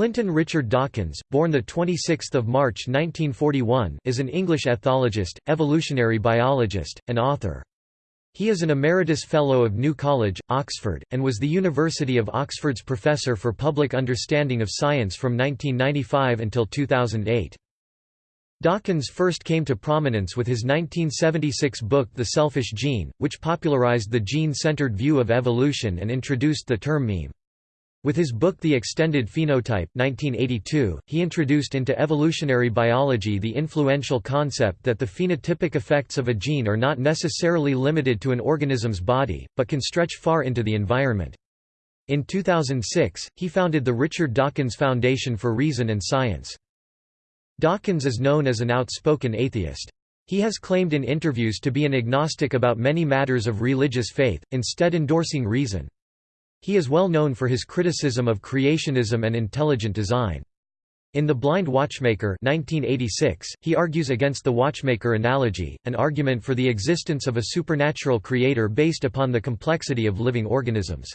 Clinton Richard Dawkins, born 26 March 1941, is an English ethologist, evolutionary biologist, and author. He is an Emeritus Fellow of New College, Oxford, and was the University of Oxford's Professor for Public Understanding of Science from 1995 until 2008. Dawkins first came to prominence with his 1976 book The Selfish Gene, which popularized the gene-centered view of evolution and introduced the term meme. With his book The Extended Phenotype 1982, he introduced into evolutionary biology the influential concept that the phenotypic effects of a gene are not necessarily limited to an organism's body, but can stretch far into the environment. In 2006, he founded the Richard Dawkins Foundation for Reason and Science. Dawkins is known as an outspoken atheist. He has claimed in interviews to be an agnostic about many matters of religious faith, instead endorsing reason. He is well known for his criticism of creationism and intelligent design. In The Blind Watchmaker 1986, he argues against the watchmaker analogy, an argument for the existence of a supernatural creator based upon the complexity of living organisms.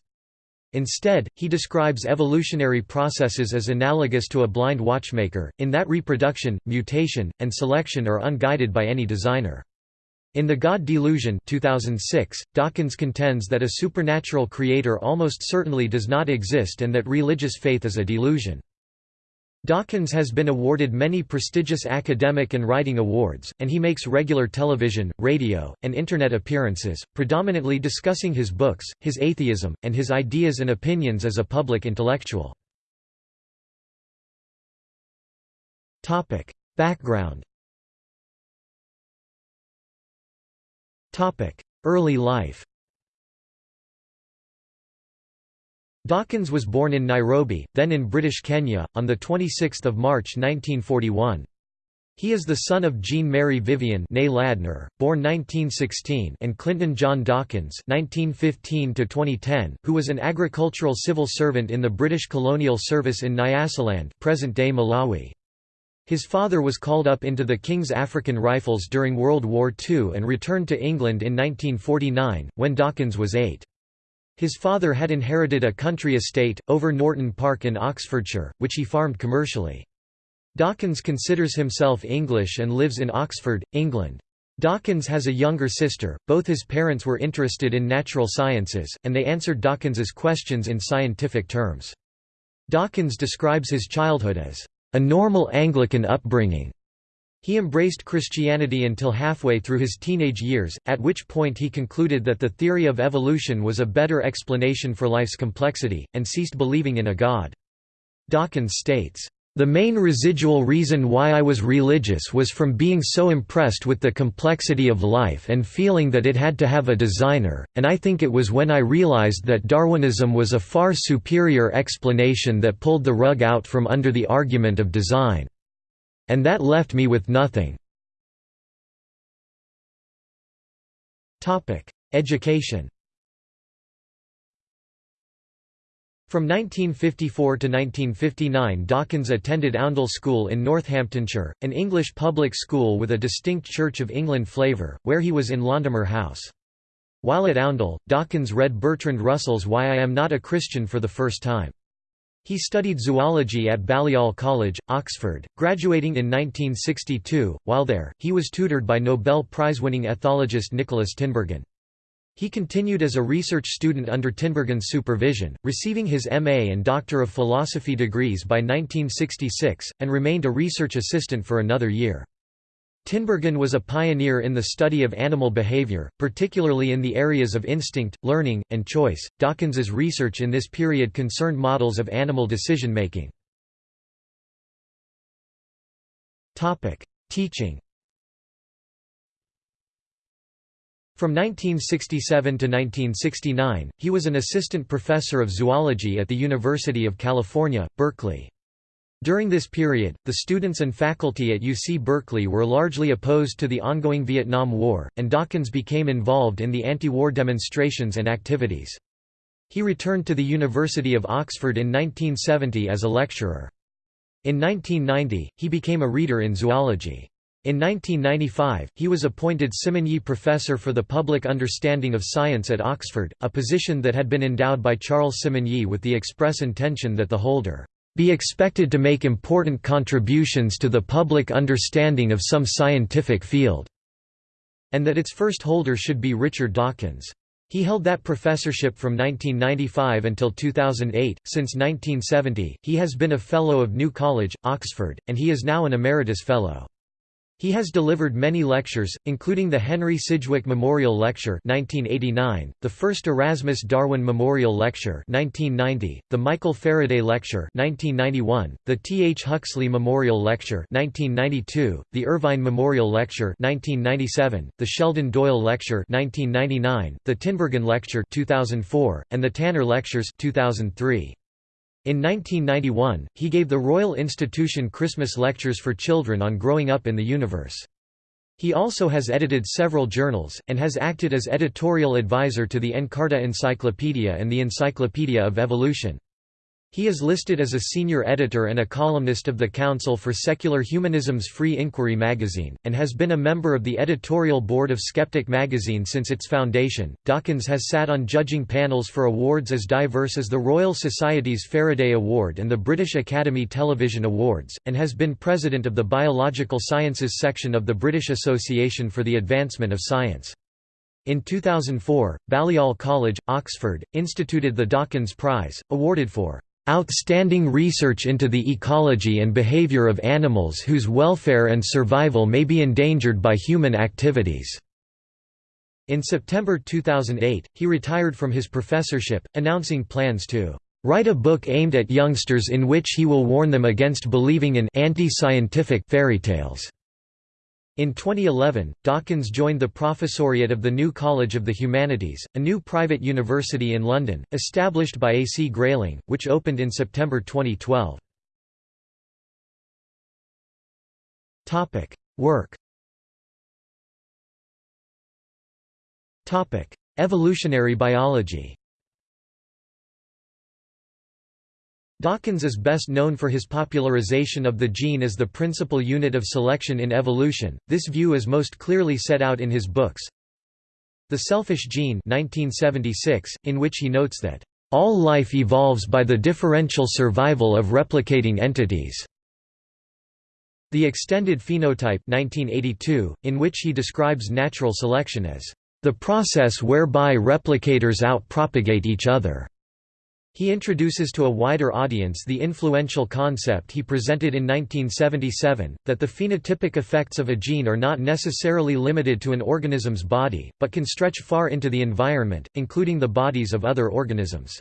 Instead, he describes evolutionary processes as analogous to a blind watchmaker, in that reproduction, mutation, and selection are unguided by any designer. In The God Delusion 2006, Dawkins contends that a supernatural creator almost certainly does not exist and that religious faith is a delusion. Dawkins has been awarded many prestigious academic and writing awards, and he makes regular television, radio, and Internet appearances, predominantly discussing his books, his atheism, and his ideas and opinions as a public intellectual. Background Early life Dawkins was born in Nairobi, then in British Kenya, on 26 March 1941. He is the son of Jean Mary Vivian Ladner, born 1916 and Clinton John Dawkins 1915 who was an agricultural civil servant in the British colonial service in Nyasaland present-day Malawi. His father was called up into the King's African Rifles during World War II and returned to England in 1949, when Dawkins was eight. His father had inherited a country estate, over Norton Park in Oxfordshire, which he farmed commercially. Dawkins considers himself English and lives in Oxford, England. Dawkins has a younger sister, both his parents were interested in natural sciences, and they answered Dawkins's questions in scientific terms. Dawkins describes his childhood as a normal Anglican upbringing. He embraced Christianity until halfway through his teenage years, at which point he concluded that the theory of evolution was a better explanation for life's complexity, and ceased believing in a god. Dawkins states, the main residual reason why I was religious was from being so impressed with the complexity of life and feeling that it had to have a designer, and I think it was when I realized that Darwinism was a far superior explanation that pulled the rug out from under the argument of design. And that left me with nothing. Education From 1954 to 1959 Dawkins attended Oundle School in Northamptonshire, an English public school with a distinct Church of England flavour, where he was in Londomer House. While at Oundle, Dawkins read Bertrand Russell's Why I Am Not a Christian for the first time. He studied zoology at Balliol College, Oxford, graduating in 1962. While there, he was tutored by Nobel Prize-winning ethologist Nikolaas Tinbergen. He continued as a research student under Tinbergen's supervision, receiving his M.A. and Doctor of Philosophy degrees by 1966, and remained a research assistant for another year. Tinbergen was a pioneer in the study of animal behavior, particularly in the areas of instinct, learning, and choice. Dawkins's research in this period concerned models of animal decision-making. Teaching From 1967 to 1969, he was an assistant professor of zoology at the University of California, Berkeley. During this period, the students and faculty at UC Berkeley were largely opposed to the ongoing Vietnam War, and Dawkins became involved in the anti-war demonstrations and activities. He returned to the University of Oxford in 1970 as a lecturer. In 1990, he became a reader in zoology. In 1995, he was appointed Simonyi Professor for the Public Understanding of Science at Oxford, a position that had been endowed by Charles Simonyi with the express intention that the holder be expected to make important contributions to the public understanding of some scientific field", and that its first holder should be Richard Dawkins. He held that professorship from 1995 until 2008. Since 1970, he has been a Fellow of New College, Oxford, and he is now an Emeritus Fellow. He has delivered many lectures, including the Henry Sidgwick Memorial Lecture 1989, the first Erasmus Darwin Memorial Lecture 1990, the Michael Faraday Lecture 1991, the T. H. Huxley Memorial Lecture 1992, the Irvine Memorial Lecture 1997, the Sheldon Doyle Lecture 1999, the Tinbergen Lecture 2004, and the Tanner Lectures 2003. In 1991, he gave the Royal Institution Christmas lectures for children on growing up in the universe. He also has edited several journals, and has acted as editorial advisor to the Encarta Encyclopedia and the Encyclopedia of Evolution. He is listed as a senior editor and a columnist of the Council for Secular Humanism's Free Inquiry magazine, and has been a member of the editorial board of Skeptic magazine since its foundation. Dawkins has sat on judging panels for awards as diverse as the Royal Society's Faraday Award and the British Academy Television Awards, and has been president of the Biological Sciences section of the British Association for the Advancement of Science. In 2004, Balliol College, Oxford, instituted the Dawkins Prize, awarded for outstanding research into the ecology and behavior of animals whose welfare and survival may be endangered by human activities." In September 2008, he retired from his professorship, announcing plans to write a book aimed at youngsters in which he will warn them against believing in anti-scientific fairy tales. In 2011, Dawkins joined the Professoriate of the New College of the Humanities, a new private university in London, established by A. C. Grayling, which opened in September 2012. Work Evolutionary biology Dawkins is best known for his popularization of the gene as the principal unit of selection in evolution. This view is most clearly set out in his books. The Selfish Gene 1976, in which he notes that all life evolves by the differential survival of replicating entities. The Extended Phenotype 1982, in which he describes natural selection as the process whereby replicators outpropagate each other. He introduces to a wider audience the influential concept he presented in 1977, that the phenotypic effects of a gene are not necessarily limited to an organism's body, but can stretch far into the environment, including the bodies of other organisms.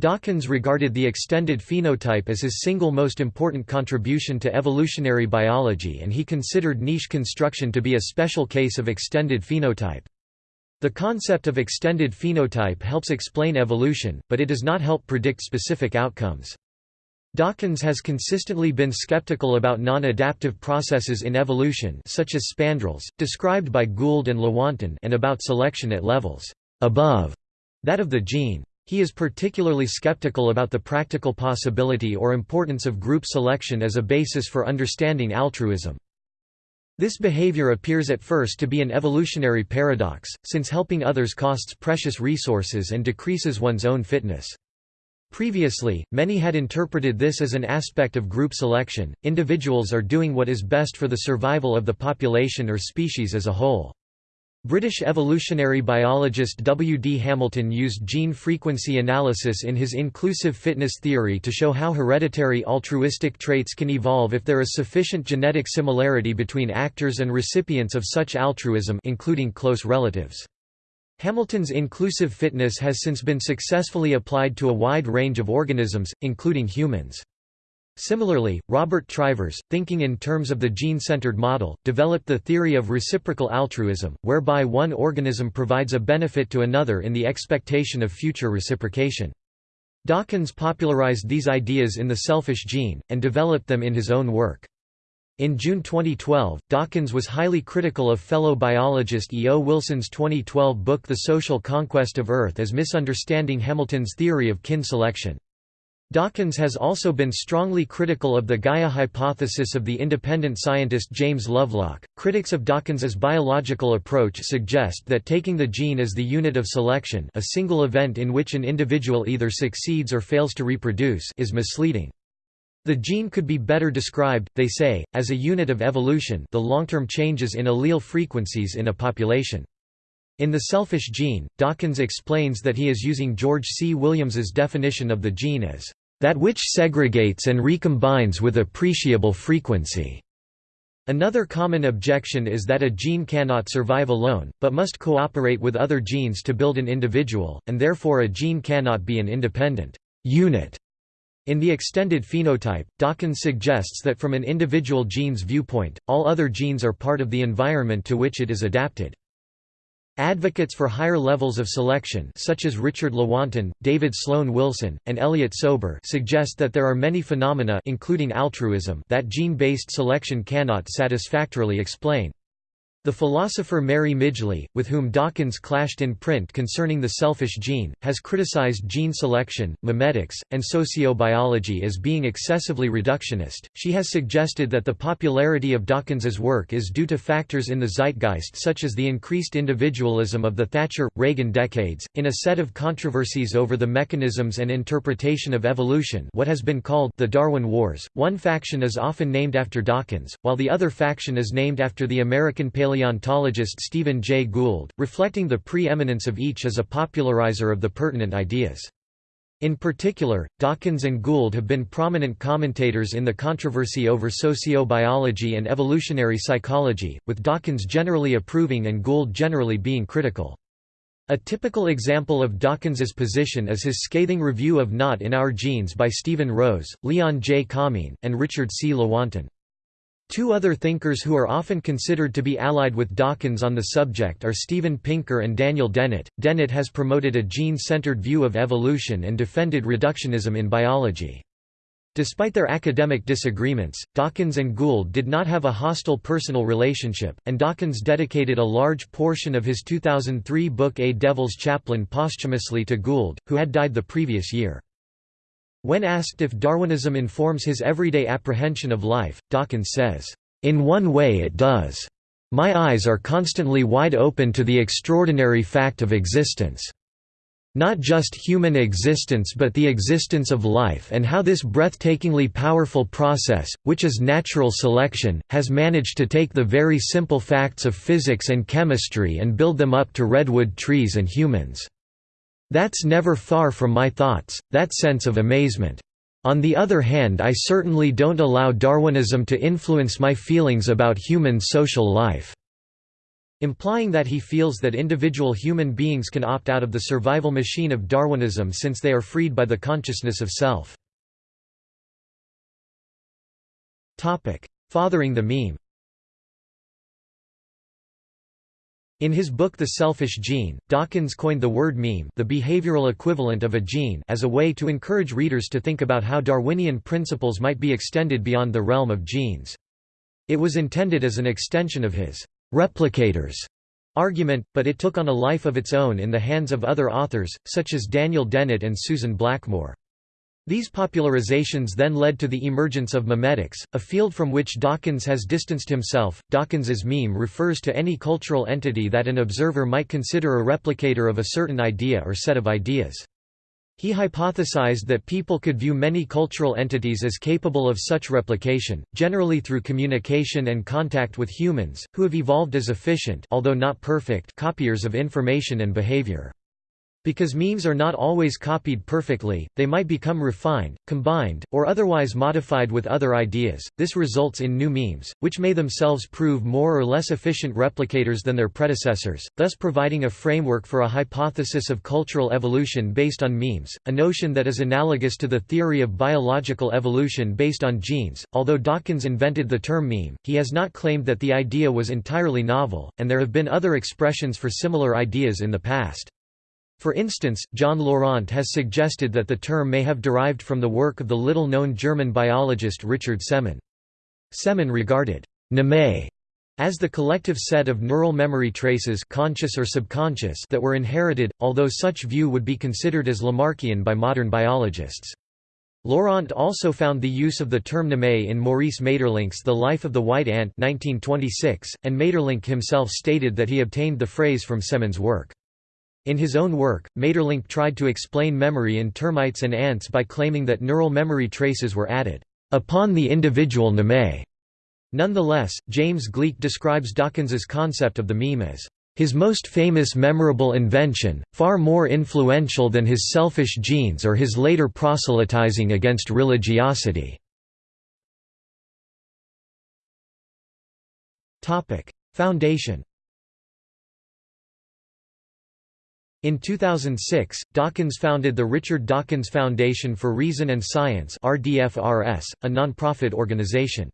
Dawkins regarded the extended phenotype as his single most important contribution to evolutionary biology and he considered niche construction to be a special case of extended phenotype. The concept of extended phenotype helps explain evolution, but it does not help predict specific outcomes. Dawkins has consistently been skeptical about non-adaptive processes in evolution such as spandrels, described by Gould and Lewontin and about selection at levels above that of the gene. He is particularly skeptical about the practical possibility or importance of group selection as a basis for understanding altruism. This behavior appears at first to be an evolutionary paradox, since helping others costs precious resources and decreases one's own fitness. Previously, many had interpreted this as an aspect of group selection, individuals are doing what is best for the survival of the population or species as a whole. British evolutionary biologist W. D. Hamilton used gene frequency analysis in his inclusive fitness theory to show how hereditary altruistic traits can evolve if there is sufficient genetic similarity between actors and recipients of such altruism including close relatives. Hamilton's inclusive fitness has since been successfully applied to a wide range of organisms, including humans. Similarly, Robert Trivers, thinking in terms of the gene-centered model, developed the theory of reciprocal altruism, whereby one organism provides a benefit to another in the expectation of future reciprocation. Dawkins popularized these ideas in The Selfish Gene, and developed them in his own work. In June 2012, Dawkins was highly critical of fellow biologist E. O. Wilson's 2012 book The Social Conquest of Earth as misunderstanding Hamilton's theory of kin selection. Dawkins has also been strongly critical of the Gaia hypothesis of the independent scientist James Lovelock. Critics of Dawkins's biological approach suggest that taking the gene as the unit of selection, a single event in which an individual either succeeds or fails to reproduce, is misleading. The gene could be better described, they say, as a unit of evolution the long-term changes in allele frequencies in a population. In The Selfish Gene, Dawkins explains that he is using George C. Williams's definition of the gene as, "...that which segregates and recombines with appreciable frequency." Another common objection is that a gene cannot survive alone, but must cooperate with other genes to build an individual, and therefore a gene cannot be an independent unit. In the extended phenotype, Dawkins suggests that from an individual gene's viewpoint, all other genes are part of the environment to which it is adapted. Advocates for higher levels of selection such as Richard Lewontin, David Sloan Wilson, and Elliot Sober suggest that there are many phenomena including altruism that gene-based selection cannot satisfactorily explain. The philosopher Mary Midgley, with whom Dawkins clashed in print concerning the selfish gene, has criticized gene selection, memetics, and sociobiology as being excessively reductionist. She has suggested that the popularity of Dawkins's work is due to factors in the zeitgeist such as the increased individualism of the Thatcher Reagan decades. In a set of controversies over the mechanisms and interpretation of evolution, what has been called the Darwin Wars, one faction is often named after Dawkins, while the other faction is named after the American paleontologist paleontologist Stephen Jay Gould, reflecting the pre-eminence of each as a popularizer of the pertinent ideas. In particular, Dawkins and Gould have been prominent commentators in the controversy over sociobiology and evolutionary psychology, with Dawkins generally approving and Gould generally being critical. A typical example of Dawkins's position is his scathing review of Not in Our Genes by Stephen Rose, Leon J. Kamin, and Richard C. Lewontin. Two other thinkers who are often considered to be allied with Dawkins on the subject are Steven Pinker and Daniel Dennett. Dennett has promoted a gene-centered view of evolution and defended reductionism in biology. Despite their academic disagreements, Dawkins and Gould did not have a hostile personal relationship, and Dawkins dedicated a large portion of his 2003 book A Devil's Chaplain posthumously to Gould, who had died the previous year. When asked if Darwinism informs his everyday apprehension of life, Dawkins says, "...in one way it does. My eyes are constantly wide open to the extraordinary fact of existence. Not just human existence but the existence of life and how this breathtakingly powerful process, which is natural selection, has managed to take the very simple facts of physics and chemistry and build them up to redwood trees and humans." That's never far from my thoughts, that sense of amazement. On the other hand I certainly don't allow Darwinism to influence my feelings about human social life." implying that he feels that individual human beings can opt out of the survival machine of Darwinism since they are freed by the consciousness of self. Fathering the meme In his book The Selfish Gene, Dawkins coined the word meme the behavioral equivalent of a gene as a way to encourage readers to think about how Darwinian principles might be extended beyond the realm of genes. It was intended as an extension of his «replicators» argument, but it took on a life of its own in the hands of other authors, such as Daniel Dennett and Susan Blackmore. These popularizations then led to the emergence of memetics, a field from which Dawkins has distanced himself. Dawkins's meme refers to any cultural entity that an observer might consider a replicator of a certain idea or set of ideas. He hypothesized that people could view many cultural entities as capable of such replication, generally through communication and contact with humans, who have evolved as efficient although not perfect copiers of information and behavior. Because memes are not always copied perfectly, they might become refined, combined, or otherwise modified with other ideas. This results in new memes, which may themselves prove more or less efficient replicators than their predecessors, thus providing a framework for a hypothesis of cultural evolution based on memes, a notion that is analogous to the theory of biological evolution based on genes. Although Dawkins invented the term meme, he has not claimed that the idea was entirely novel, and there have been other expressions for similar ideas in the past. For instance, John Laurent has suggested that the term may have derived from the work of the little-known German biologist Richard Semon. Semon regarded «mneme» as the collective set of neural memory traces conscious or subconscious that were inherited, although such view would be considered as Lamarckian by modern biologists. Laurent also found the use of the term mneme in Maurice Maeterlinck's The Life of the White Ant 1926, and Maeterlinck himself stated that he obtained the phrase from Semon's work. In his own work, Maeterlinck tried to explain memory in termites and ants by claiming that neural memory traces were added upon the individual mneme. Nonetheless, James Gleick describes Dawkins's concept of the meme as his most famous memorable invention, far more influential than his selfish genes or his later proselytizing against religiosity. Foundation In 2006, Dawkins founded the Richard Dawkins Foundation for Reason and Science RDFRS, a nonprofit organization.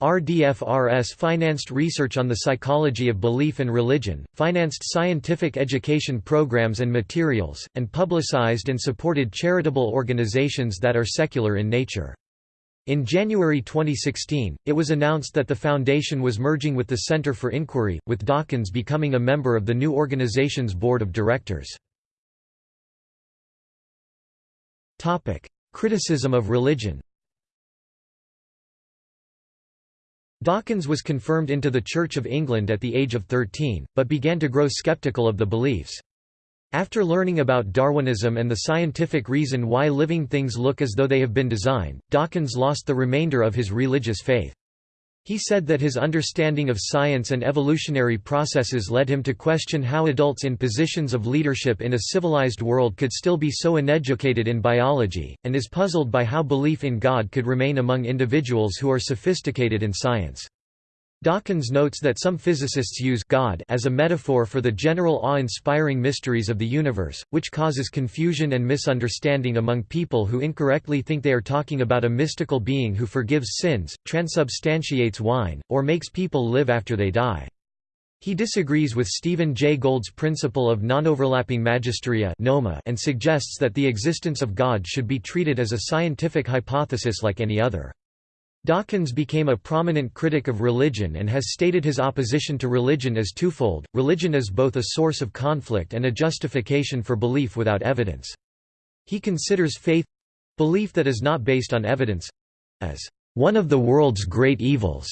RDFRS financed research on the psychology of belief and religion, financed scientific education programs and materials, and publicized and supported charitable organizations that are secular in nature. In January 2016, it was announced that the foundation was merging with the Center for Inquiry, with Dawkins becoming a member of the new organization's board of directors. Criticism of religion Dawkins was confirmed into the Church of England at the age of 13, but began to grow skeptical of the beliefs. After learning about Darwinism and the scientific reason why living things look as though they have been designed, Dawkins lost the remainder of his religious faith. He said that his understanding of science and evolutionary processes led him to question how adults in positions of leadership in a civilized world could still be so uneducated in biology, and is puzzled by how belief in God could remain among individuals who are sophisticated in science. Dawkins notes that some physicists use God as a metaphor for the general awe-inspiring mysteries of the universe, which causes confusion and misunderstanding among people who incorrectly think they are talking about a mystical being who forgives sins, transubstantiates wine, or makes people live after they die. He disagrees with Stephen Jay Gould's principle of non-overlapping magisteria and suggests that the existence of God should be treated as a scientific hypothesis like any other. Dawkins became a prominent critic of religion and has stated his opposition to religion as twofold, religion is both a source of conflict and a justification for belief without evidence. He considers faith—belief that is not based on evidence—as one of the world's great evils.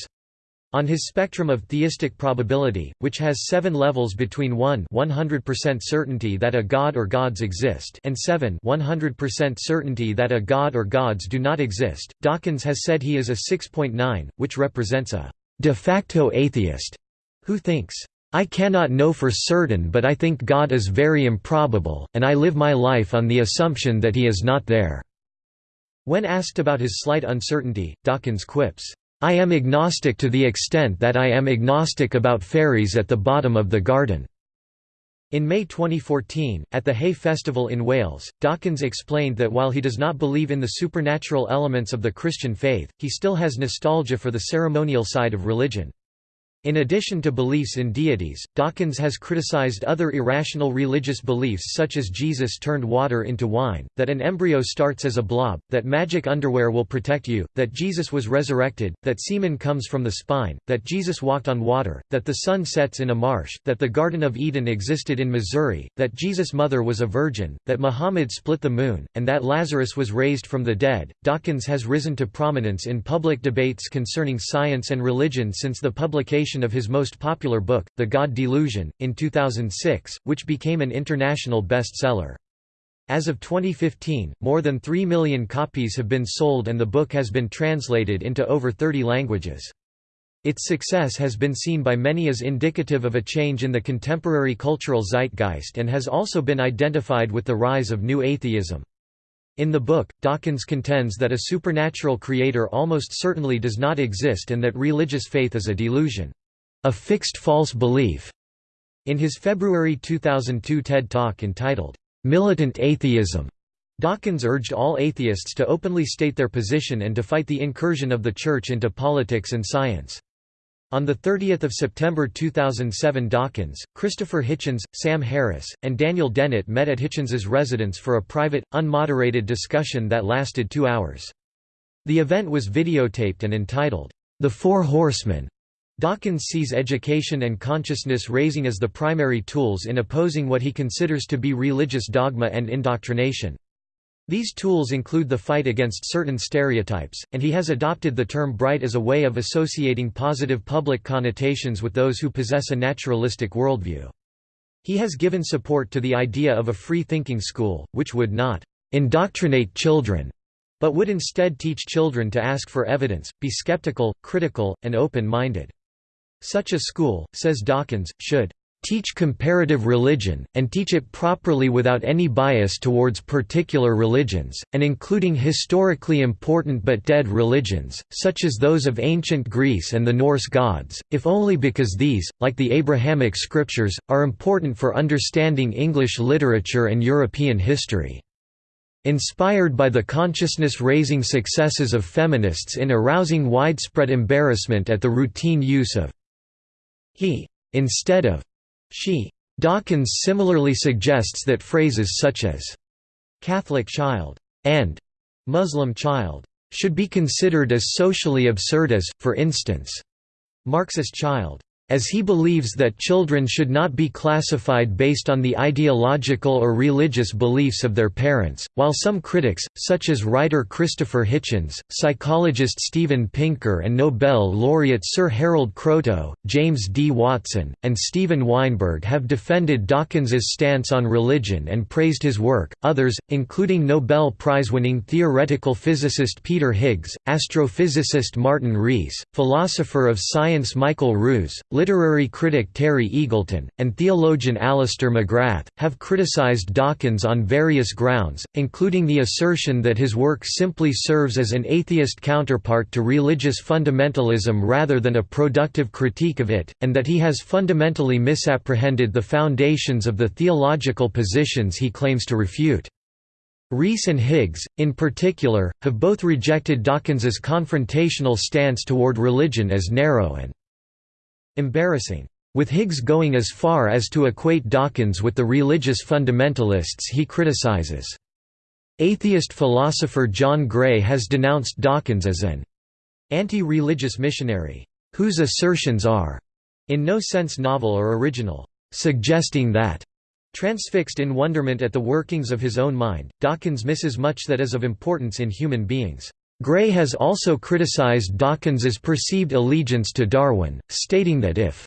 On his spectrum of theistic probability, which has seven levels between 1 100% certainty that a god or gods exist and 7 100% certainty that a god or gods do not exist, Dawkins has said he is a 6.9, which represents a de facto atheist, who thinks, I cannot know for certain but I think God is very improbable, and I live my life on the assumption that he is not there." When asked about his slight uncertainty, Dawkins quips, I am agnostic to the extent that I am agnostic about fairies at the bottom of the garden." In May 2014, at the Hay Festival in Wales, Dawkins explained that while he does not believe in the supernatural elements of the Christian faith, he still has nostalgia for the ceremonial side of religion. In addition to beliefs in deities, Dawkins has criticized other irrational religious beliefs such as Jesus turned water into wine, that an embryo starts as a blob, that magic underwear will protect you, that Jesus was resurrected, that semen comes from the spine, that Jesus walked on water, that the sun sets in a marsh, that the Garden of Eden existed in Missouri, that Jesus' mother was a virgin, that Muhammad split the moon, and that Lazarus was raised from the dead. Dawkins has risen to prominence in public debates concerning science and religion since the publication of his most popular book, The God Delusion, in 2006, which became an international bestseller. As of 2015, more than 3 million copies have been sold and the book has been translated into over 30 languages. Its success has been seen by many as indicative of a change in the contemporary cultural zeitgeist and has also been identified with the rise of new atheism. In the book, Dawkins contends that a supernatural creator almost certainly does not exist and that religious faith is a delusion. A fixed false belief. In his February 2002 TED Talk entitled, Militant Atheism, Dawkins urged all atheists to openly state their position and to fight the incursion of the Church into politics and science. On 30 September 2007 Dawkins, Christopher Hitchens, Sam Harris, and Daniel Dennett met at Hitchens's residence for a private, unmoderated discussion that lasted two hours. The event was videotaped and entitled, The Four Horsemen. Dawkins sees education and consciousness raising as the primary tools in opposing what he considers to be religious dogma and indoctrination. These tools include the fight against certain stereotypes, and he has adopted the term bright as a way of associating positive public connotations with those who possess a naturalistic worldview. He has given support to the idea of a free-thinking school, which would not indoctrinate children but would instead teach children to ask for evidence, be skeptical, critical, and open-minded. Such a school, says Dawkins, should teach comparative religion, and teach it properly without any bias towards particular religions, and including historically important but dead religions, such as those of ancient Greece and the Norse gods, if only because these, like the Abrahamic scriptures, are important for understanding English literature and European history. Inspired by the consciousness-raising successes of feminists in arousing widespread embarrassment at the routine use of he instead of she. Dawkins similarly suggests that phrases such as Catholic child and Muslim child should be considered as socially absurd as, for instance, Marxist child as he believes that children should not be classified based on the ideological or religious beliefs of their parents, while some critics, such as writer Christopher Hitchens, psychologist Steven Pinker and Nobel laureate Sir Harold Kroto, James D. Watson, and Steven Weinberg have defended Dawkins's stance on religion and praised his work, others, including Nobel Prize-winning theoretical physicist Peter Higgs, astrophysicist Martin Rees, philosopher of science Michael Ruse, literary critic Terry Eagleton, and theologian Alister McGrath, have criticized Dawkins on various grounds, including the assertion that his work simply serves as an atheist counterpart to religious fundamentalism rather than a productive critique of it, and that he has fundamentally misapprehended the foundations of the theological positions he claims to refute. Rees and Higgs, in particular, have both rejected Dawkins's confrontational stance toward religion as narrow and embarrassing, with Higgs going as far as to equate Dawkins with the religious fundamentalists he criticizes. Atheist philosopher John Gray has denounced Dawkins as an anti-religious missionary, whose assertions are in no sense novel or original, suggesting that Transfixed in wonderment at the workings of his own mind, Dawkins misses much that is of importance in human beings. Gray has also criticized Dawkins's perceived allegiance to Darwin, stating that if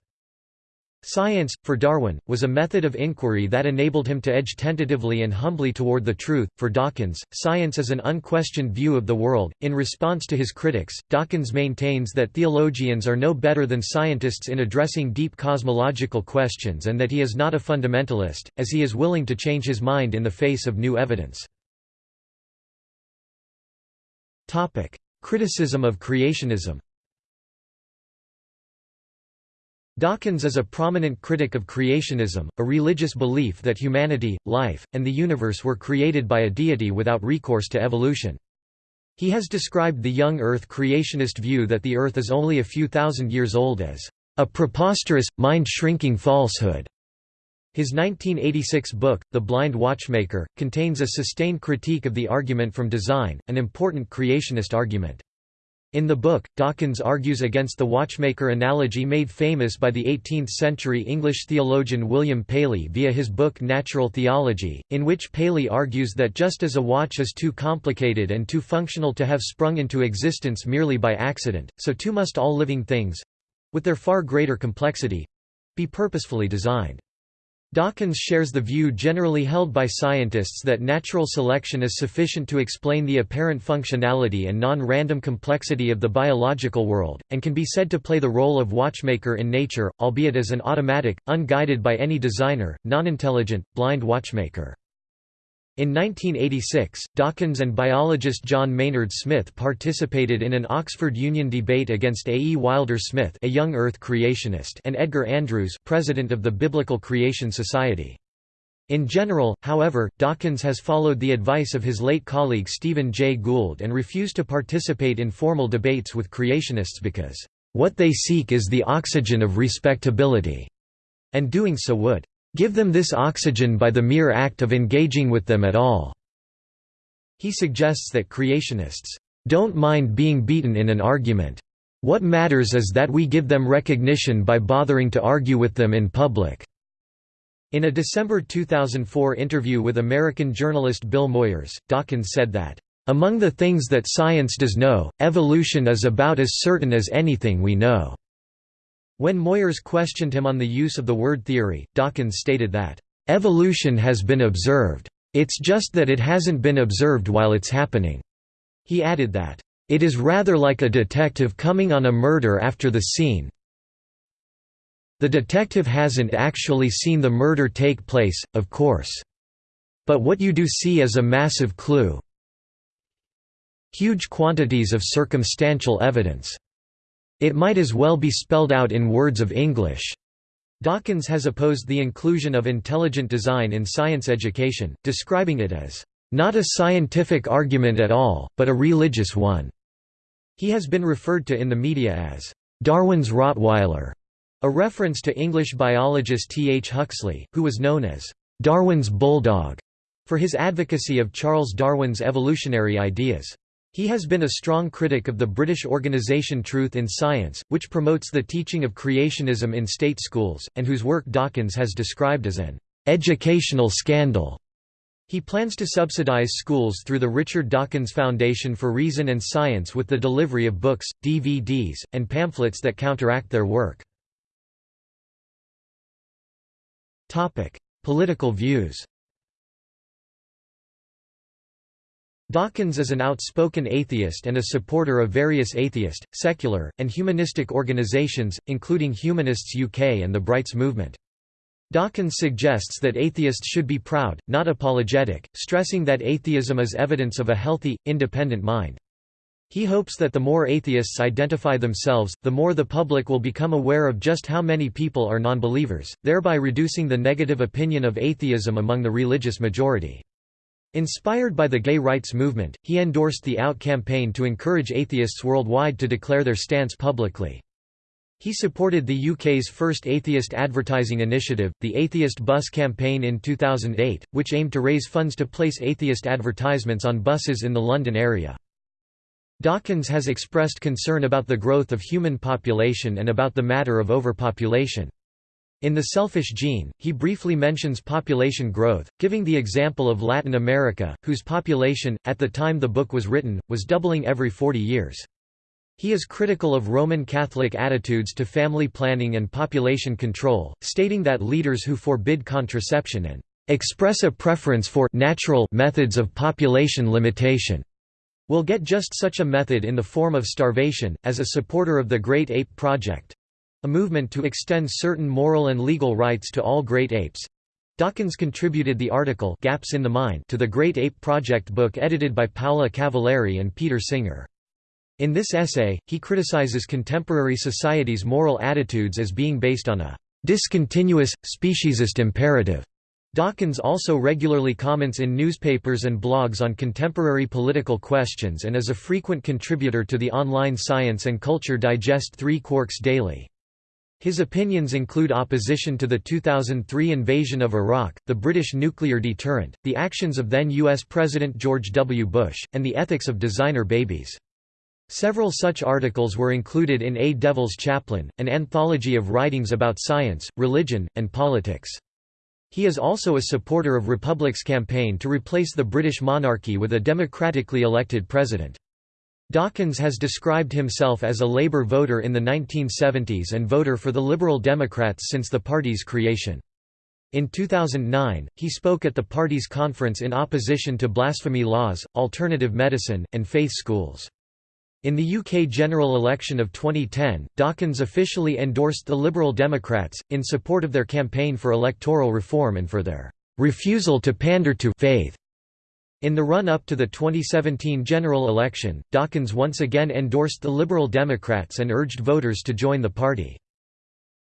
Science, for Darwin, was a method of inquiry that enabled him to edge tentatively and humbly toward the truth. For Dawkins, science is an unquestioned view of the world. In response to his critics, Dawkins maintains that theologians are no better than scientists in addressing deep cosmological questions and that he is not a fundamentalist, as he is willing to change his mind in the face of new evidence. Criticism of creationism Dawkins is a prominent critic of creationism, a religious belief that humanity, life, and the universe were created by a deity without recourse to evolution. He has described the young Earth creationist view that the Earth is only a few thousand years old as a preposterous, mind-shrinking falsehood. His 1986 book, The Blind Watchmaker, contains a sustained critique of the argument from design, an important creationist argument. In the book, Dawkins argues against the watchmaker analogy made famous by the 18th-century English theologian William Paley via his book Natural Theology, in which Paley argues that just as a watch is too complicated and too functional to have sprung into existence merely by accident, so too must all living things—with their far greater complexity—be purposefully designed. Dawkins shares the view generally held by scientists that natural selection is sufficient to explain the apparent functionality and non-random complexity of the biological world, and can be said to play the role of watchmaker in nature, albeit as an automatic, unguided by any designer, non-intelligent, blind watchmaker. In 1986, Dawkins and biologist John Maynard Smith participated in an Oxford Union debate against A. E. Wilder Smith a young Earth creationist and Edgar Andrews president of the Biblical Creation Society. In general, however, Dawkins has followed the advice of his late colleague Stephen Jay Gould and refused to participate in formal debates with creationists because, "...what they seek is the oxygen of respectability," and doing so would Give them this oxygen by the mere act of engaging with them at all." He suggests that creationists, "...don't mind being beaten in an argument. What matters is that we give them recognition by bothering to argue with them in public." In a December 2004 interview with American journalist Bill Moyers, Dawkins said that, "...among the things that science does know, evolution is about as certain as anything we know." When Moyers questioned him on the use of the word theory, Dawkins stated that, "...evolution has been observed. It's just that it hasn't been observed while it's happening." He added that, "...it is rather like a detective coming on a murder after the scene the detective hasn't actually seen the murder take place, of course. But what you do see is a massive clue huge quantities of circumstantial evidence. It might as well be spelled out in words of English. Dawkins has opposed the inclusion of intelligent design in science education, describing it as, "...not a scientific argument at all, but a religious one." He has been referred to in the media as, "...Darwin's Rottweiler", a reference to English biologist T. H. Huxley, who was known as, "...Darwin's Bulldog", for his advocacy of Charles Darwin's evolutionary ideas. He has been a strong critic of the British organisation Truth in Science, which promotes the teaching of creationism in state schools, and whose work Dawkins has described as an educational scandal. He plans to subsidize schools through the Richard Dawkins Foundation for Reason and Science with the delivery of books, DVDs, and pamphlets that counteract their work. Political views Dawkins is an outspoken atheist and a supporter of various atheist, secular, and humanistic organisations, including Humanists UK and the Brights movement. Dawkins suggests that atheists should be proud, not apologetic, stressing that atheism is evidence of a healthy, independent mind. He hopes that the more atheists identify themselves, the more the public will become aware of just how many people are nonbelievers, thereby reducing the negative opinion of atheism among the religious majority. Inspired by the gay rights movement, he endorsed the OUT campaign to encourage atheists worldwide to declare their stance publicly. He supported the UK's first atheist advertising initiative, the Atheist Bus Campaign in 2008, which aimed to raise funds to place atheist advertisements on buses in the London area. Dawkins has expressed concern about the growth of human population and about the matter of overpopulation. In The Selfish Gene, he briefly mentions population growth, giving the example of Latin America, whose population, at the time the book was written, was doubling every 40 years. He is critical of Roman Catholic attitudes to family planning and population control, stating that leaders who forbid contraception and express a preference for natural methods of population limitation will get just such a method in the form of starvation. As a supporter of the Great Ape Project, a movement to extend certain moral and legal rights to all great apes. Dawkins contributed the article Gaps in the Mind to the Great Ape Project book edited by Paola Cavalieri and Peter Singer. In this essay, he criticizes contemporary society's moral attitudes as being based on a discontinuous, speciesist imperative. Dawkins also regularly comments in newspapers and blogs on contemporary political questions and is a frequent contributor to the online Science and Culture Digest Three Quarks Daily. His opinions include opposition to the 2003 invasion of Iraq, the British nuclear deterrent, the actions of then U.S. President George W. Bush, and the ethics of designer babies. Several such articles were included in A Devil's Chaplain, an anthology of writings about science, religion, and politics. He is also a supporter of Republic's campaign to replace the British monarchy with a democratically elected president. Dawkins has described himself as a Labour voter in the 1970s and voter for the Liberal Democrats since the party's creation. In 2009, he spoke at the party's conference in opposition to blasphemy laws, alternative medicine, and faith schools. In the UK general election of 2010, Dawkins officially endorsed the Liberal Democrats, in support of their campaign for electoral reform and for their "...refusal to pander to faith." In the run-up to the 2017 general election, Dawkins once again endorsed the Liberal Democrats and urged voters to join the party.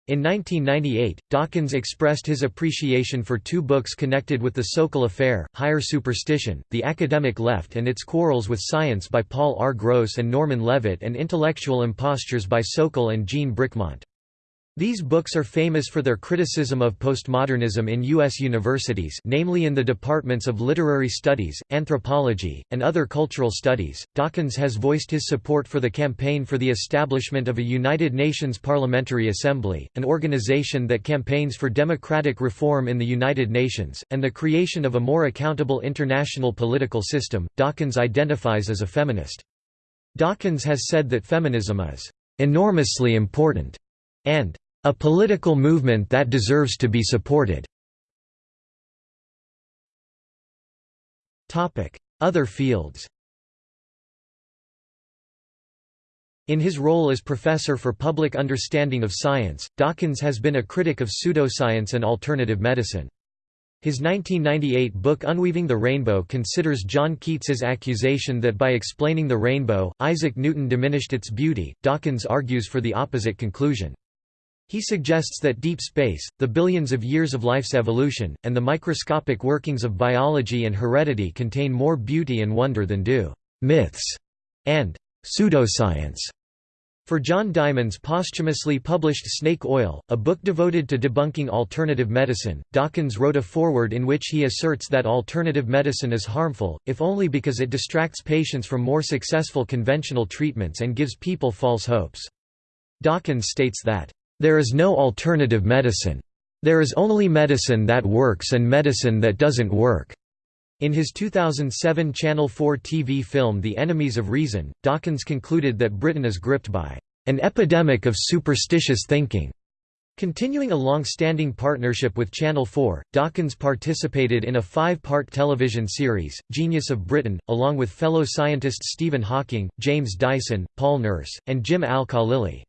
In 1998, Dawkins expressed his appreciation for two books connected with the Sokal affair, Higher Superstition, The Academic Left and Its Quarrels with Science by Paul R. Gross and Norman Levitt and Intellectual Impostures by Sokal and Jean Bricmont. These books are famous for their criticism of postmodernism in U.S. universities namely in the departments of literary studies, anthropology, and other cultural studies. Dawkins has voiced his support for the campaign for the establishment of a United Nations Parliamentary Assembly, an organization that campaigns for democratic reform in the United Nations, and the creation of a more accountable international political system. Dawkins identifies as a feminist. Dawkins has said that feminism is enormously important and a political movement that deserves to be supported. Other fields In his role as Professor for Public Understanding of Science, Dawkins has been a critic of pseudoscience and alternative medicine. His 1998 book Unweaving the Rainbow considers John Keats's accusation that by explaining the rainbow, Isaac Newton diminished its beauty. Dawkins argues for the opposite conclusion. He suggests that deep space, the billions of years of life's evolution, and the microscopic workings of biology and heredity contain more beauty and wonder than do myths and pseudoscience. For John Diamond's posthumously published Snake Oil, a book devoted to debunking alternative medicine, Dawkins wrote a foreword in which he asserts that alternative medicine is harmful, if only because it distracts patients from more successful conventional treatments and gives people false hopes. Dawkins states that, "...there is no alternative medicine. There is only medicine that works and medicine that doesn't work." In his 2007 Channel 4 TV film The Enemies of Reason, Dawkins concluded that Britain is gripped by an epidemic of superstitious thinking. Continuing a long-standing partnership with Channel 4, Dawkins participated in a five-part television series, Genius of Britain, along with fellow scientists Stephen Hawking, James Dyson, Paul Nurse, and Jim Al-Khalili.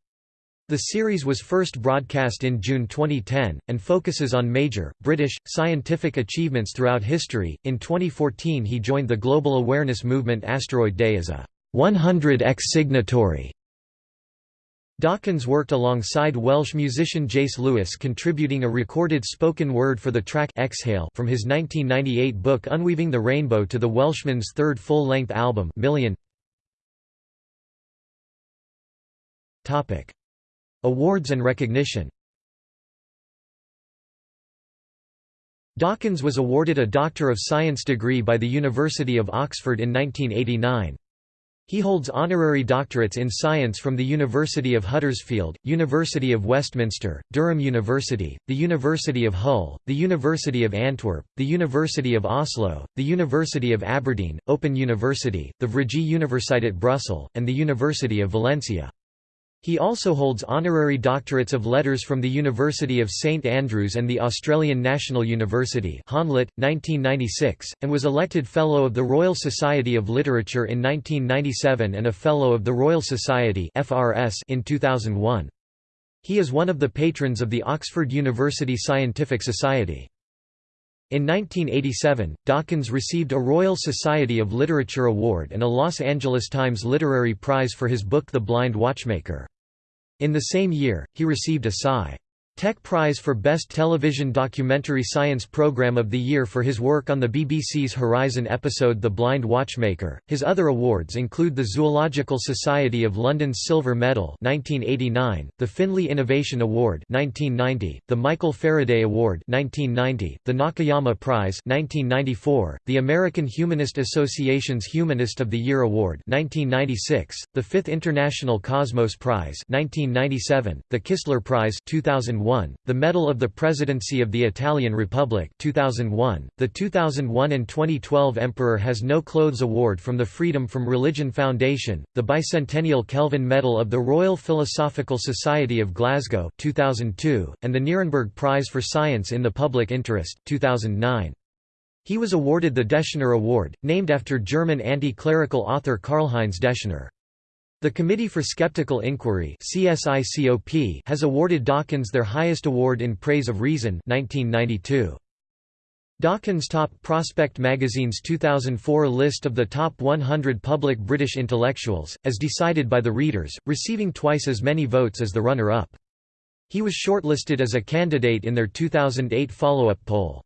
The series was first broadcast in June 2010, and focuses on major, British, scientific achievements throughout history. In 2014, he joined the global awareness movement Asteroid Day as a 100x signatory. Dawkins worked alongside Welsh musician Jayce Lewis contributing a recorded spoken word for the track Exhale from his 1998 book Unweaving the Rainbow to the Welshman's third full-length album Million. Awards and recognition Dawkins was awarded a Doctor of Science degree by the University of Oxford in 1989. He holds honorary doctorates in science from the University of Huddersfield, University of Westminster, Durham University, the University of Hull, the University of Antwerp, the University of Oslo, the University of Aberdeen, Open University, the Vrije Universiteit Brussels, and the University of Valencia. He also holds honorary doctorates of letters from the University of St Andrews and the Australian National University 1996, and was elected Fellow of the Royal Society of Literature in 1997 and a Fellow of the Royal Society FRS in 2001. He is one of the patrons of the Oxford University Scientific Society. In 1987, Dawkins received a Royal Society of Literature Award and a Los Angeles Times Literary Prize for his book The Blind Watchmaker. In the same year, he received a Sci. Tech Prize for Best Television Documentary Science Program of the Year for his work on the BBC's Horizon episode The Blind Watchmaker. His other awards include the Zoological Society of London's Silver Medal (1989), the Finlay Innovation Award (1990), the Michael Faraday Award (1990), the Nakayama Prize (1994), the American Humanist Association's Humanist of the Year Award (1996), the Fifth International Cosmos Prize (1997), the Kistler Prize (2001). 2001, the Medal of the Presidency of the Italian Republic 2001, the 2001 and 2012 Emperor Has No Clothes Award from the Freedom from Religion Foundation, the bicentennial Kelvin Medal of the Royal Philosophical Society of Glasgow 2002, and the Nuremberg Prize for Science in the Public Interest 2009. He was awarded the Deschner Award, named after German anti-clerical author Karlheinz Deschner. The Committee for Skeptical Inquiry has awarded Dawkins their highest award in praise of reason 1992. Dawkins Top Prospect magazine's 2004 list of the top 100 public British intellectuals, as decided by the readers, receiving twice as many votes as the runner-up. He was shortlisted as a candidate in their 2008 follow-up poll.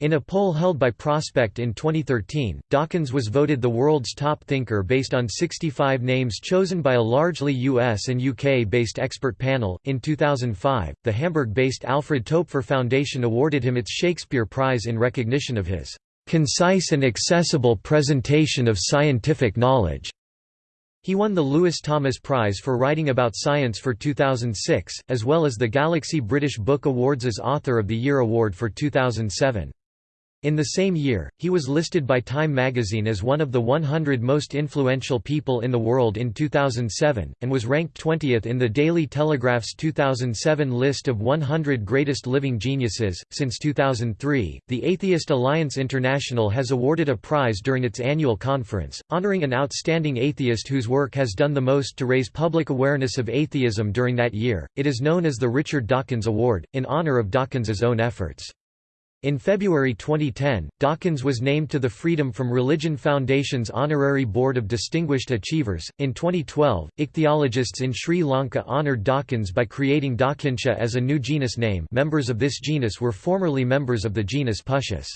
In a poll held by Prospect in 2013, Dawkins was voted the world's top thinker based on 65 names chosen by a largely US and UK based expert panel. In 2005, the Hamburg based Alfred Toepfer Foundation awarded him its Shakespeare Prize in recognition of his concise and accessible presentation of scientific knowledge. He won the Lewis Thomas Prize for writing about science for 2006, as well as the Galaxy British Book Awards as Author of the Year award for 2007. In the same year, he was listed by Time magazine as one of the 100 most influential people in the world in 2007, and was ranked 20th in the Daily Telegraph's 2007 list of 100 greatest living geniuses. Since 2003, the Atheist Alliance International has awarded a prize during its annual conference, honoring an outstanding atheist whose work has done the most to raise public awareness of atheism during that year. It is known as the Richard Dawkins Award, in honor of Dawkins's own efforts. In February 2010, Dawkins was named to the Freedom from Religion Foundation's Honorary Board of Distinguished Achievers. In 2012, ichthyologists in Sri Lanka honored Dawkins by creating Dawkinsia as a new genus name. Members of this genus were formerly members of the genus Puntius.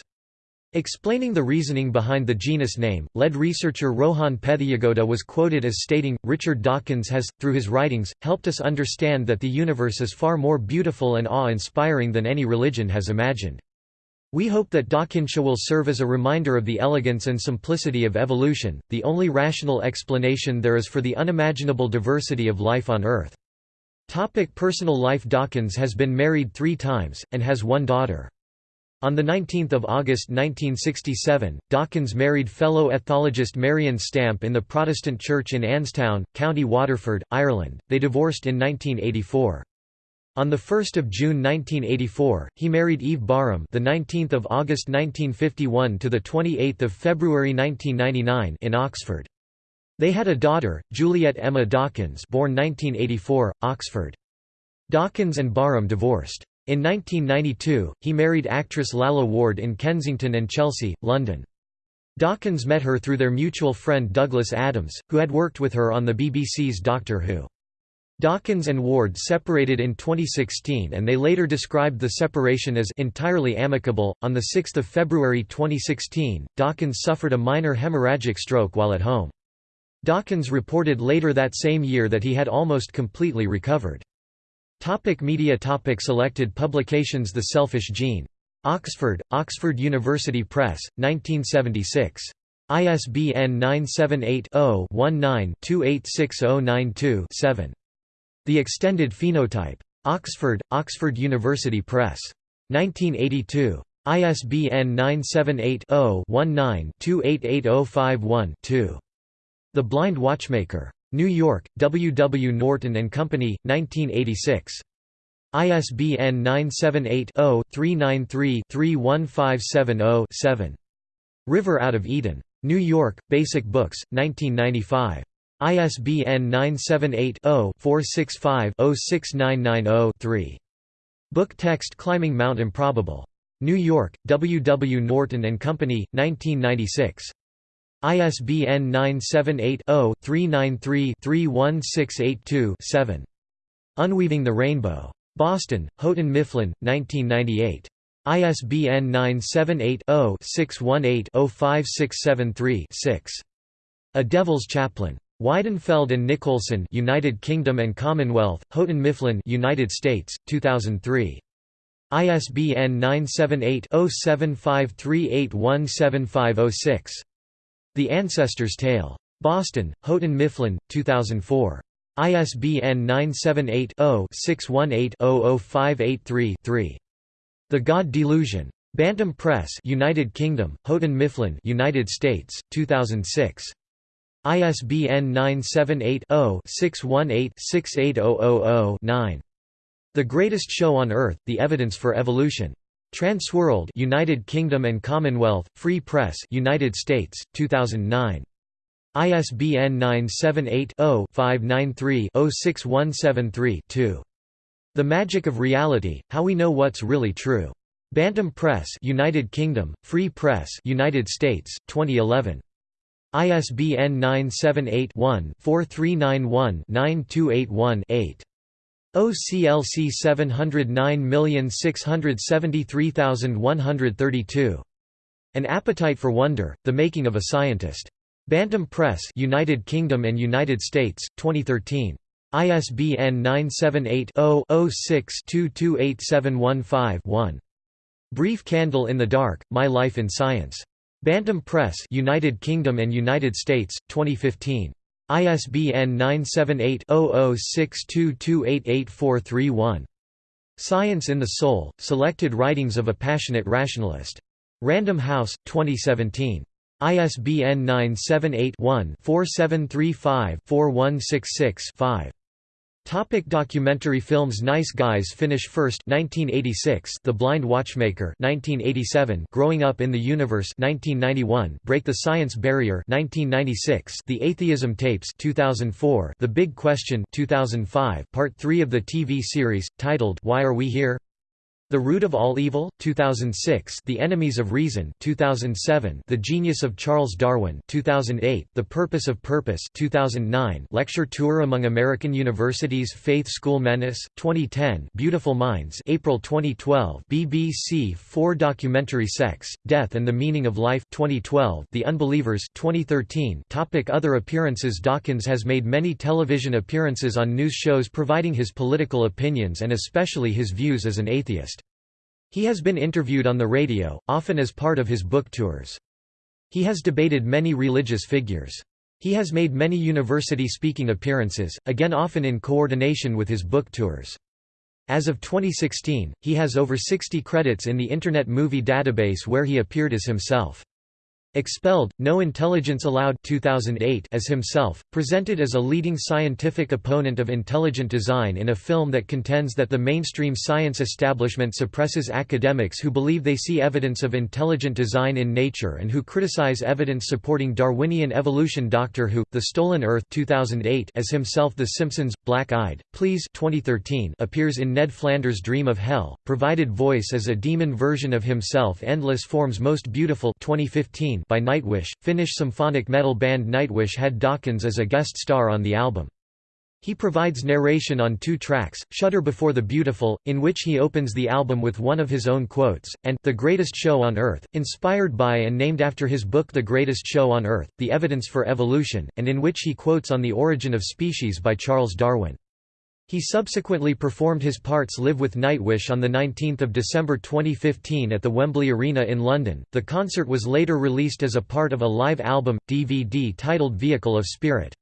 Explaining the reasoning behind the genus name, lead researcher Rohan Pethiyagoda was quoted as stating, Richard Dawkins has, through his writings, helped us understand that the universe is far more beautiful and awe-inspiring than any religion has imagined. We hope that Dawkinsia will serve as a reminder of the elegance and simplicity of evolution, the only rational explanation there is for the unimaginable diversity of life on Earth. Topic personal life Dawkins has been married three times, and has one daughter. On 19 August 1967, Dawkins married fellow ethologist Marion Stamp in the Protestant church in Annestown, County Waterford, Ireland. They divorced in 1984. On 1 June 1984, he married Eve Barham, the 19th of August 1951 to the 28th of February 1999 in Oxford. They had a daughter, Juliet Emma Dawkins, born 1984, Oxford. Dawkins and Barham divorced. In 1992, he married actress Lalla Ward in Kensington and Chelsea, London. Dawkins met her through their mutual friend Douglas Adams, who had worked with her on the BBC's Doctor Who. Dawkins and Ward separated in 2016 and they later described the separation as entirely amicable. On 6 February 2016, Dawkins suffered a minor hemorrhagic stroke while at home. Dawkins reported later that same year that he had almost completely recovered. Topic media topic Selected publications The Selfish Gene. Oxford, Oxford University Press, 1976. ISBN 978 0 19 286092 7. The Extended Phenotype. Oxford, Oxford University Press. 1982. ISBN 978-0-19-288051-2. The Blind Watchmaker. New York, W. W. Norton Company, 1986. ISBN 978-0-393-31570-7. River Out of Eden. New York, Basic Books, 1995. ISBN 978-0-465-06990-3. Book text Climbing Mount Improbable. New York, W. W. Norton and Company, 1996. ISBN 978-0-393-31682-7. Unweaving the Rainbow. Boston, Houghton Mifflin, 1998. ISBN 978-0-618-05673-6. A Devil's Chaplain. Weidenfeld and Nicolson, United Kingdom and Commonwealth, Houghton Mifflin, United States, 2003. ISBN 978-0753817506. The Ancestor's Tale. Boston, Houghton Mifflin, 2004. ISBN 978-0-618-00583-3. The God Delusion. Bantam Press, United Kingdom, Houghton Mifflin, United States, 2006. ISBN 978-0-618-68000-9. The Greatest Show on Earth, The Evidence for Evolution. Transworld United Kingdom and Commonwealth, Free Press United States, 2009. ISBN 978-0-593-06173-2. The Magic of Reality, How We Know What's Really True. Bantam Press United Kingdom, Free Press United States, 2011. ISBN 978-1-4391-9281-8. OCLC 709673132. An Appetite for Wonder, The Making of a Scientist. Bantam Press United Kingdom and United States, 2013. ISBN 978-0-06-228715-1. Brief Candle in the Dark, My Life in Science. Bantam Press United Kingdom and United States, 2015. ISBN 978-0062288431. Science in the Soul, Selected Writings of a Passionate Rationalist. Random House, 2017. ISBN 978-1-4735-4166-5. Topic documentary films Nice Guys Finish First 1986 The Blind Watchmaker 1987 Growing Up in the Universe 1991 Break the Science Barrier 1996 The Atheism Tapes 2004 The Big Question 2005 Part 3 of the TV series titled Why Are We Here the Root of All Evil, 2006 The Enemies of Reason 2007 The Genius of Charles Darwin 2008 The Purpose of Purpose 2009 Lecture Tour among American Universities Faith School Menace 2010 Beautiful Minds April 2012 BBC 4 documentary Sex, Death and the Meaning of Life 2012 The Unbelievers 2013 Topic Other appearances Dawkins has made many television appearances on news shows providing his political opinions and especially his views as an atheist. He has been interviewed on the radio, often as part of his book tours. He has debated many religious figures. He has made many university speaking appearances, again often in coordination with his book tours. As of 2016, he has over 60 credits in the Internet Movie Database where he appeared as himself. Expelled, No Intelligence Allowed 2008 as himself, presented as a leading scientific opponent of intelligent design in a film that contends that the mainstream science establishment suppresses academics who believe they see evidence of intelligent design in nature and who criticize evidence supporting Darwinian evolution. Doctor Who, The Stolen Earth 2008 as himself The Simpsons, Black-Eyed, Please 2013 appears in Ned Flanders' Dream of Hell, provided voice as a demon version of himself. Endless Forms Most Beautiful 2015 by Nightwish. Finnish symphonic metal band Nightwish had Dawkins as a guest star on the album. He provides narration on two tracks, Shudder Before the Beautiful, in which he opens the album with one of his own quotes, and The Greatest Show on Earth, inspired by and named after his book The Greatest Show on Earth, The Evidence for Evolution, and in which he quotes on The Origin of Species by Charles Darwin. He subsequently performed his parts live with Nightwish on 19 December 2015 at the Wembley Arena in London. The concert was later released as a part of a live album, DVD titled Vehicle of Spirit.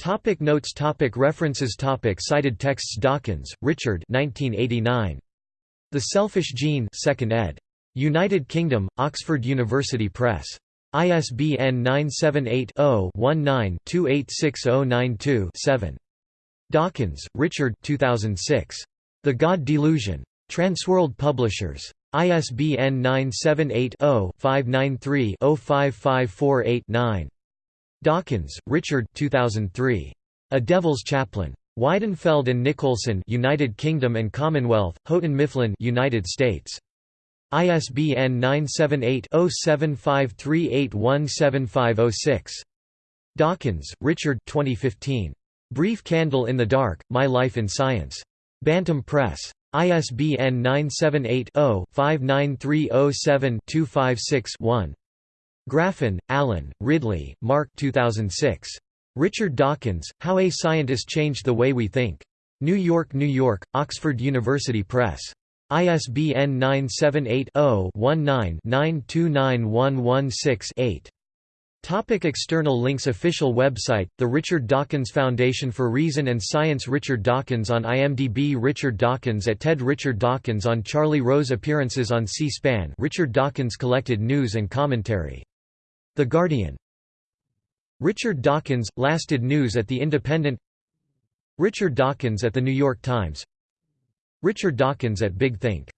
Topic notes topic References topic Cited texts Dawkins, Richard 1989. The Selfish Gene 2nd ed. United Kingdom, Oxford University Press. ISBN 978 0 19 286092 7. Dawkins, Richard 2006. The God Delusion. Transworld Publishers. ISBN 978-0-593-05548-9. Dawkins, Richard 2003. A Devil's Chaplain. Weidenfeld and Nicolson United Kingdom and Commonwealth, Houghton Mifflin United States. ISBN 978-0753817506. Dawkins, Richard 2015. Brief Candle in the Dark, My Life in Science. Bantam Press. ISBN 978-0-59307-256-1. Grafen, Alan, Ridley, Mark 2006. Richard Dawkins, How a Scientist Changed the Way We Think. New York, New York, Oxford University Press. ISBN 978 0 19 929116 8. Topic external links Official website, The Richard Dawkins Foundation for Reason and Science Richard Dawkins on IMDb Richard Dawkins at TED Richard Dawkins on Charlie Rose Appearances on C-SPAN Richard Dawkins collected news and commentary. The Guardian. Richard Dawkins, lasted news at The Independent. Richard Dawkins at The New York Times. Richard Dawkins at Big Think